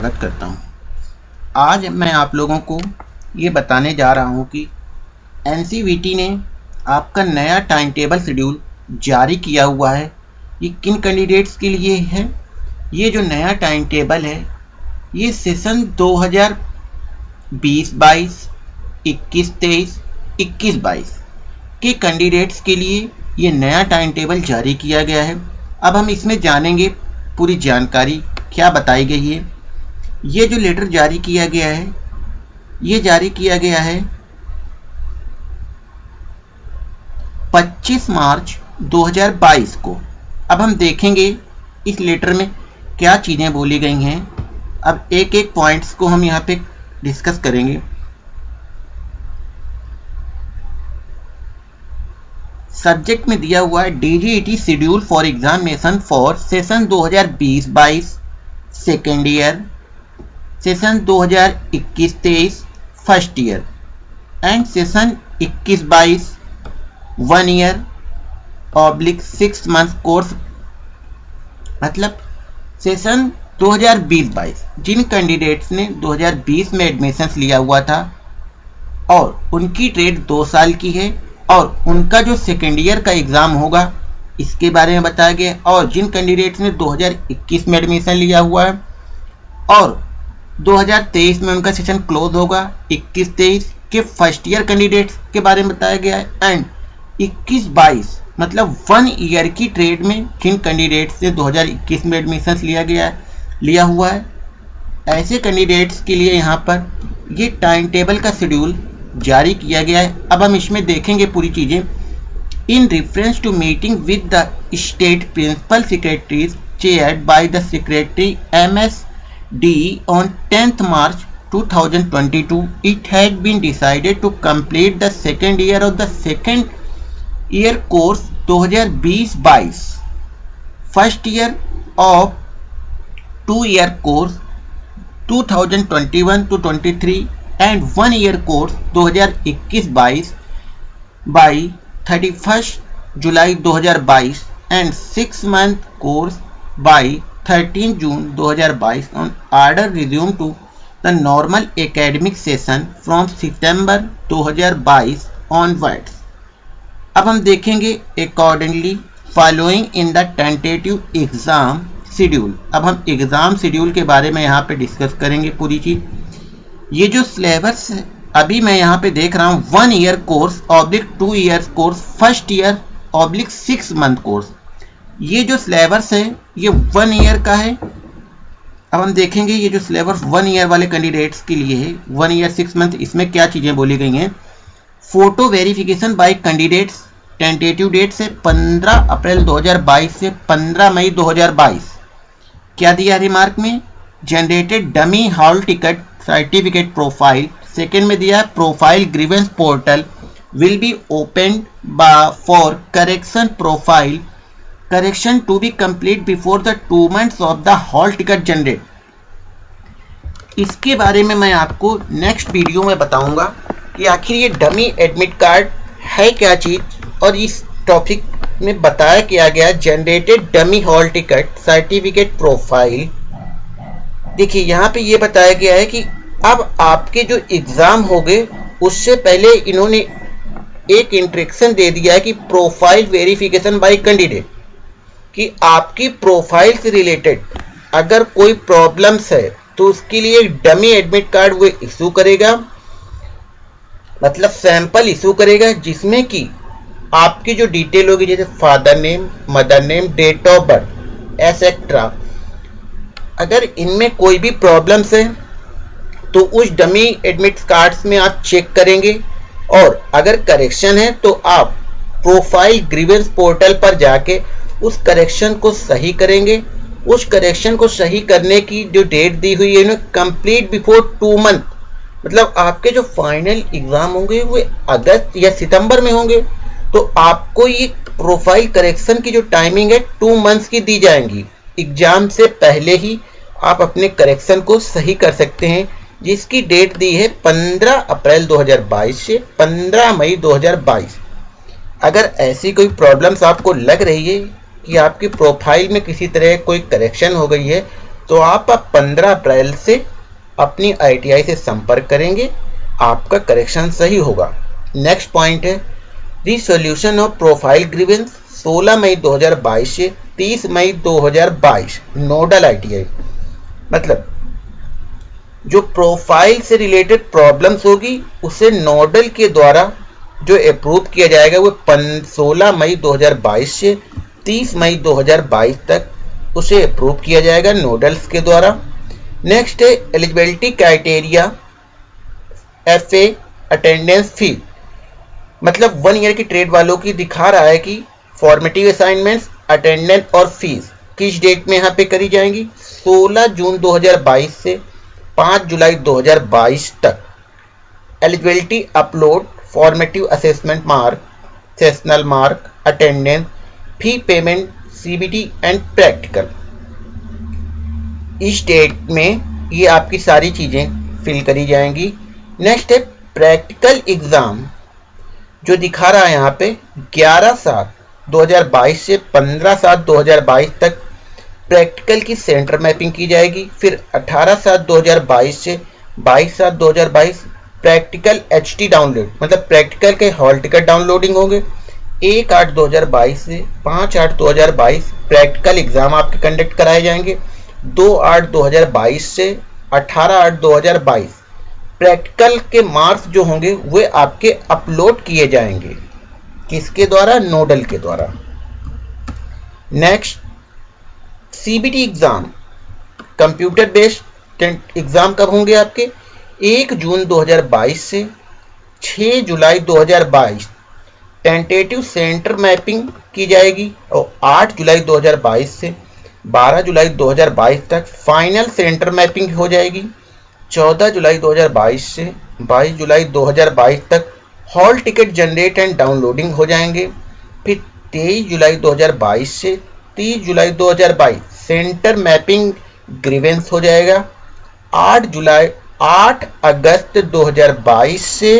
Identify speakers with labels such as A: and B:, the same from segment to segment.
A: स्वागत करता हूँ। आज मैं आप लोगों को ये बताने जा रहा हूँ कि एन ने आपका नया टाइम टेबल शेड्यूल जारी किया हुआ है। ये किन कैंडिडेट्स के लिए है? ये जो नया टाइम टेबल है, ये सेशन 2020 22 21 23 21 22 के कैंडिडेट्स के लिए ये नया टाइम टेबल जारी किया गया है। अब हम इसमें जानेंगे पूरी जानकारी क्या बताई गई है। ये जो लेटर जारी किया गया है, ये जारी किया गया है 25 मार्च 2022 को। अब हम देखेंगे इस लेटर में क्या चीज़ें बोली गई हैं। अब एक एक पॉइंट्स को हम यहाँ पे डिस्कस करेंगे। सब्जेक्ट में दिया हुआ है DGET schedule for examination for session 2020-22 second year session 2021-23 first year and session 21-22 one year oblique six month course मतलब सेशन 2020-22 जिन कैंडिडेट्स ने 2020 में एडमिशन्स लिया हुआ था, और उनकी ट्रेड दो साल की है, और उनका जो सेकेंड ईयर का एग्ज़ाम होगा, इसके बारे में बताया गया और जिन कैंडिडेट्स ने 2021 में एडमिशन लिया हुआ है, और 2023 में उनका सेशन क्लोज होगा। 21-23 के फ़र्स्ट ईयर कैंडिडेट्स के बारे में बताया गया है। एंड 21-22 मतलब वन ईयर की ट्रेड में जिन कैंडिडेट्स ने 2021 में एडमिशन लिया गया है, लिया हुआ है। ऐसे कैंडिडेट्स के लिए यहाँ पर ये टाइम टेबल का शेड्यूल जारी किया गया है। अब हम इसमें देखेंगे पूरी चीज़ें। In reference to meeting with the state principal secretaries chair by the secretary M secretary MSD on 10th March 2022 it had been decided to complete the second year of the second year course 2020-22 first year of two year course 2021 to 23 and one year course 2021-22 by 31st July 2022 and six month course by 13 June 2022 on order resumed to the normal academic session from September 2022 onwards. अब हम देखेंगे accordingly following in the tentative exam schedule अब हम exam schedule के बारे में यहाँ पे डिस्कस करेंगे पूरी चीज़। ये जो सिलेबस अभी मैं यहाँ पे देख रहा हूँ one year course oblique two year course first year oblique six month course ये जो सिलेबस है, ये वन ईयर का है। अब हम देखेंगे ये जो सिलेबस वन ईयर वाले कैंडिडेट्स के लिए है। वन ईयर सिक्स मंथ इसमें क्या चीज़ें बोली गई हैं? Photo verification by candidates tentative date से 15 अप्रैल 2022 से 15 मई 2022 क्या दिया रिमार्क में? Generated dummy hall ticket certificate profile second में दिया है profile grievance portal will be open for correction profile correction to be complete before the two months of the hall ticket generate इसके बारे में मैं आपको नेक्स्ट वीडियो में बताऊँगा कि आखिर ये डमी एडमिट कार्ड है क्या चीज़ और इस टॉपिक में बताया किया गया generated dummy hall ticket certificate profile देखिए, यहाँ पे ये बताया गया है कि अब आपके जो एग्ज़ाम हो गए, उससे पहले इन्होंने एक इंट्रेक्शन दे दिया है कि प्रोफ़ाइल वेरिफिकेशन बाय कैंडिडेट कि आपकी प्रोफ़ाइल से रिलेटेड अगर कोई प्रॉब्लम्स है तो उसके लिए डमी एडमिट कार्ड वो इशू करेगा। मतलब सैंपल इशू करेगा, जिसमें कि आपकी जो डिटेल होगी, जैसे father name mother name date of birth etcetera अगर इनमें कोई भी प्रॉब्लम्स है तो उस डमी एडमिट कार्ड्स में आप चेक करेंगे। और अगर करेक्शन है तो आप प्रोफ़ाइल ग्रीवेंस पोर्टल पर जाके उस करेक्शन को सही करेंगे। उस करेक्शन को सही करने की जो डेट दी हुई है कंप्लीट बिफोर टू मंथ मतलब आपके जो फाइनल एग्ज़ाम होंगे, वो अगस्त या सितंबर में होंगे। तो आपको ये प्रोफ़ाइल करेक्शन की जो टाइमिंग है टू मंथ्स की दी जाएँगी। एग्ज़ाम से पहले ही आप अपने करेक्शन को सही कर सकते हैं। जिसकी डेट दी है 15 अप्रैल 2022 से 15 मई 2022 अगर ऐसी कोई प्रॉब्लम्स आपको लग रही है कि आपकी प्रोफ़ाइल में किसी तरह कोई करेक्शन हो गई है तो आप 15 अप्रैल से अपनी आईटीआई से संपर्क करेंगे। आपका करेक्शन सही होगा। नेक्स्ट पॉइंट है रिसोल्यूशन ऑफ़ प्रोफ़ाइल ग्रीवेंस 16 मई 2022 से 30 मई 2022 नोडल आईटीआई मतलब जो प्रोफ़ाइल से रिलेटेड प्रॉब्लम्स होगी, उसे नोडल के द्वारा जो अप्रूव किया जाएगा, वो 16 मई 2022 से 30 मई 2022 तक उसे अप्रूव किया जाएगा नोडल्स के द्वारा। नेक्स्ट है eligibility criteria F A attendance fee मतलब वन ईयर की ट्रेड वालों की दिखा रहा है कि फॉर्मेटिव असाइनमेंट्स अटेंडेंस और फ़ीस किस डेट में यहाँ पे करी जाएँगी? 16 जून 2022 से 5 जुलाई 2022 तक। Eligibility upload formative assessment mark sessional mark attendance fee payment CBT and practical इस डेट में ये आपकी सारी चीज़ें फिल करी जाएँगी। नेक्स्ट है प्रैक्टिकल एग्ज़ाम जो दिखा रहा है यहाँ पे 11 सात 2022 से 15 सात 2022 तक प्रैक्टिकल की सेंटर मैपिंग की जाएगी। फिर 18 सात 2022 से 22 सात 2022 प्रैक्टिकल एचटी डाउनलोड मतलब प्रैक्टिकल के हॉल टिकट डाउनलोडिंग होंगे। एक आठ 2022 से पाँच आठ 2022 प्रैक्टिकल एग्ज़ाम आपके कंडक्ट कराए जाएँगे। दो आठ 2022 से अठारह आठ 2022 प्रैक्टिकल के मार्क्स जो होंगे, वे आपके अपलोड किए जाएँगे। किसके द्वारा? नोडल के द्वारा। Next CBT exam computer based exam कब होंगे आपके? एक जून 2022 से 6 जुलाई 2022 टेंटेटिव सेंटर मैपिंग की जाएगी और 8 जुलाई 2022 से 12 जुलाई 2022 तक फाइनल सेंटर मैपिंग हो जाएगी। 14 जुलाई 2022 से 22 जुलाई 2022 तक hall ticket generate and downloading हो जाएँगे। फिर 23 जुलाई 2022 से 30 जुलाई 2022 सेंटर मैपिंग ग्रीवेंस हो जाएगा। 8 जुलाई 8 अगस्त 2022 से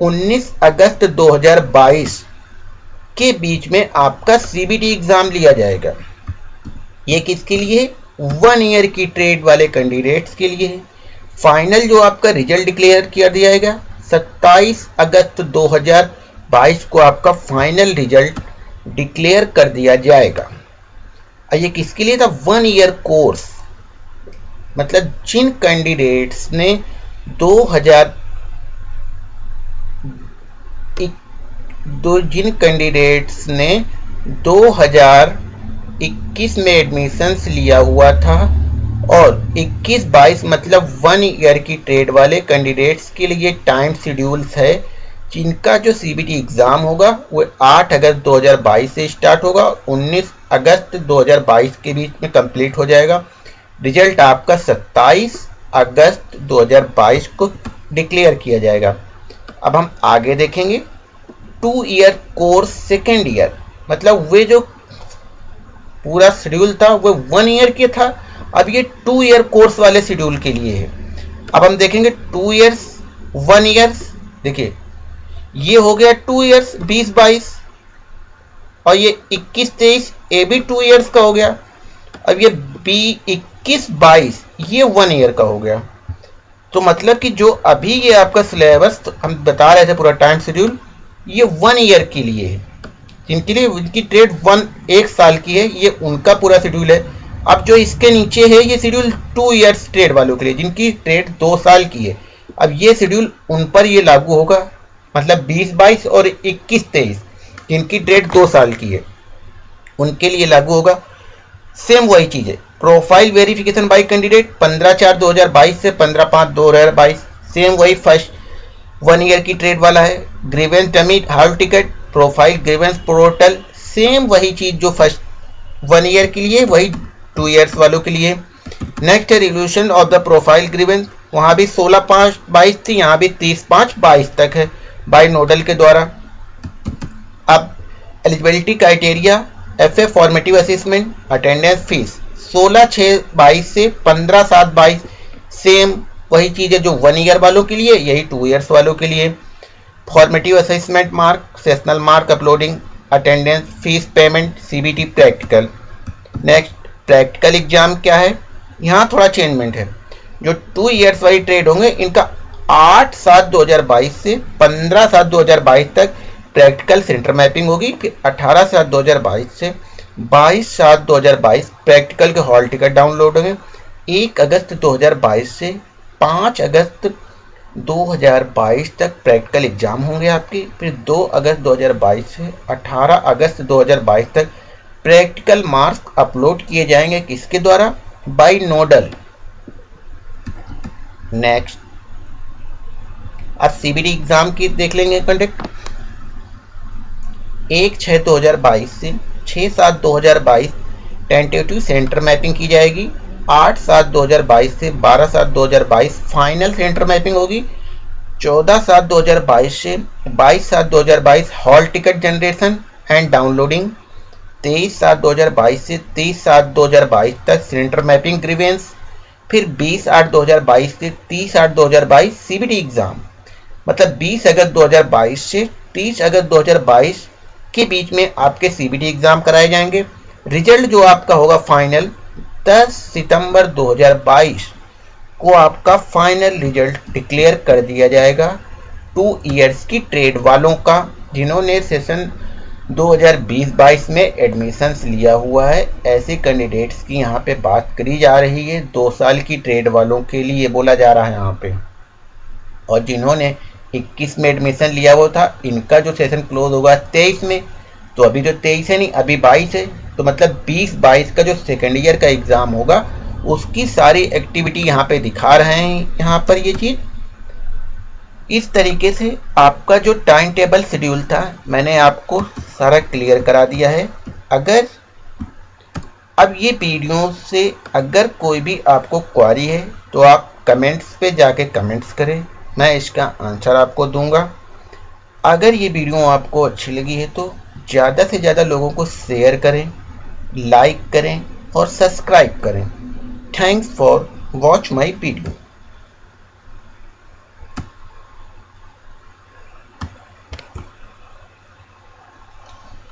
A: 19 अगस्त 2022 के बीच में आपका सीबीटी एग्ज़ाम लिया जाएगा। ये किसके लिए वन ईयर की ट्रेड वाले कैंडिडेट्स के लिए फाइनल जो आपका रिज़ल्ट डिक्लेयर किया जाएगा 27 अगस्त 2022 को आपका फाइनल रिज़ल्ट डिक्लेयर कर दिया जाएगा। ये किसके लिए था? वन ईयर कोर्स मतलब जिन कैंडिडेट्स ने 2000 दो जिन कैंडिडेट्स ने 2021 में एडमिशंस लिया हुआ था और 21-22 मतलब वन ईयर की ट्रेड वाले कैंडिडेट्स के लिए टाइम शेड्यूल्स है, जिनका जो सीबीटी एग्ज़ाम होगा, वो 8 अगस्त 2022 से स्टार्ट होगा 19 अगस्त 2022 के बीच में कंप्लीट हो जाएगा। रिज़ल्ट आपका 27 अगस्त 2022 को डिक्लेयर किया जाएगा। अब हम आगे देखेंगे। Two year course second year मतलब वे जो पूरा शेड्यूल था, वो वन ईयर के था। अब ये टू ईयर कोर्स वाले शेड्यूल के लिए है। अब हम देखेंगे टू ईयर्स वन ईयर्स देखिए, ये हो गया टू ईयर्स बीस, बाईस, और ये इक्कीस, तेईस ए भी टू ईयर्स का हो गया। अब ये बी, इक्कीस, बाईस, ये वन ईयर का हो गया। तो मतलब कि जो अभी ये आपका सिलेबस तो हम बता रहे थे पूरा टाइम शेड्यूल ये वन ईयर के लिए है। जिनके लिए उनकी ट्रेड वन एक साल की है, ये उनका पूरा शेड्यूल है। अब जो इसके नीचे है, ये शेड्यूल टू ईयर्स ट्रेड वालों के लिए, जिनकी ट्रेड दो साल की है। अब ये शेड्यूल उन पर ये लागू होगा। मतलब 20 22 और 21 23 जिनकी ट्रेड दो साल की है, उनके लिए लागू होगा। सेम वही चीज़ है। प्रोफ़ाइल वेरिफिकेशन बाई कैंडिडेट 15 चार 2022 से 15 पाँच 2022 सेम वही फ़र्स्ट वन ईयर की ट्रेड वाला है। Grievance टमिट hall ticket profile grievance portal same वही चीज़ जो फ़र्स्ट वन ईयर के लिए, वही टू ईयर्स वालों के लिए। नेक्स्ट है revolution of the profile grievance वहाँ भी 16 पाँच बाईस थी, यहाँ भी 30 पाँच बाईस तक है बाई नोडल के द्वारा। अब eligibility criteria F A formative assessment attendance fees 16 छः बाईस से 15 सात बाईस सेम वही चीज़ है जो वन ईयर वालों के लिए, यही टू ईयर्स वालों के लिए। Formative assessment mark sessional mark uploading attendance fees payment CBT practical next practical exam क्या है? यहाँ थोड़ा चेंजमेंट है। जो टू ईयर्स वाली ट्रेड होंगे, इनका आठ सात दो हज़ार बाईस से पंद्रह सात दो हज़ार बाईस तक प्रैक्टिकल सेंटर मैपिंग होगी। फिर अठारह सात दो हज़ार बाईस से बाईस सात दो हज़ार बाईस प्रैक्टिकल के हॉल टिकट डाउनलोड होंगे। एक अगस्त दो हज़ार बाईस से पाँच अगस्त 2022 तक प्रैक्टिकल एग्ज़ाम होंगे आपके, फिर 2 अगस्त 2022 से 18 अगस्त 2022 तक प्रैक्टिकल मार्क्स अपलोड किए जाएँगे किसके द्वारा? By nodal. नेक्स्ट अब सीबीडी एग्ज़ाम की देख लेंगे कंडक्ट एक छः दो हज़ार बाईस से छः सात दो हज़ार बाईस टेंटेटिव सेंटर मैपिंग की जाएगी। आठ सात दो हज़ार बाईस से बारह सात दो हज़ार बाईस फाइनल सेंटर मैपिंग होगी चौदह सात दो हज़ार बाईस से बाईस सात दो हज़ार बाईस hall ticket generation and downloading तेईस सात दो हज़ार बाईस से तेईस सात दो हज़ार बाईस तक सेंटर मैपिंग ग्रीवेंस फिर बीस आठ दो हज़ार बाईस से तीस आठ दो हज़ार बाईस सीबीडी एग्ज़ाम मतलब बीस अगस्त दो हज़ार बाईस से तीस अगस्त दो हज़ार बाईस के बीच में आपके सीबीडी एग्ज़ाम कराए जाएँगे रिज़ल्ट जो आपका होगा फाइनल 10 सितंबर 2022 को आपका फाइनल रिज़ल्ट डिक्लेयर कर दिया जाएगा। टू इयर्स की ट्रेड वालों का, जिन्होंने सेशन 2020-22 में एडमिशन्स लिया हुआ है, ऐसे कैंडिडेट्स की यहाँ पे बात करी जा रही है। दो साल की ट्रेड वालों के लिए बोला जा रहा है यहाँ पे। और जिन्होंने 21 में एडमिशन लिया हुआ था, इनका जो सेशन क्लोज होगा 23 में तो अभी जो 23 है नहीं, अभी 22 है। तो मतलब 20-22 का जो सेकेंड ईयर का एग्ज़ाम होगा, उसकी सारी एक्टिविटी यहाँ पे दिखा रहे हैं यहाँ पर ये चीज़। इस तरीके से आपका जो टाइम टेबल शेड्यूल था, मैंने आपको सारा क्लियर करा दिया है। अगर, अब ये वीडियो से अगर कोई भी आपको क्वारी है तो आप कमेंट्स पे जाके कमेंट्स करें। मैं इसका आंसर आपको दूँगा। अगर ये वीडियो आपको अच्छी लगी है तो ज़्यादा से ज़्यादा लोगों को शेयर करें। लाइक करें और सब्सक्राइब करें। Thanks for watch my video.